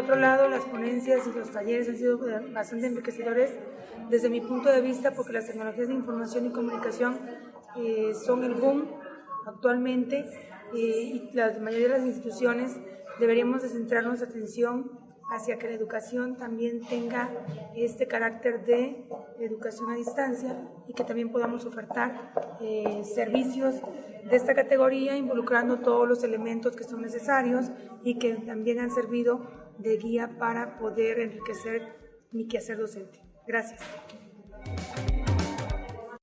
por otro lado, las ponencias y los talleres han sido bastante enriquecedores desde mi punto de vista porque las tecnologías de información y comunicación eh, son el boom actualmente eh, y la mayoría de las instituciones deberíamos de centrar atención hacia que la educación también tenga este carácter de educación a distancia y que también podamos ofertar eh, servicios de esta categoría involucrando todos los elementos que son necesarios y que también han servido de guía para poder enriquecer mi quehacer docente. Gracias.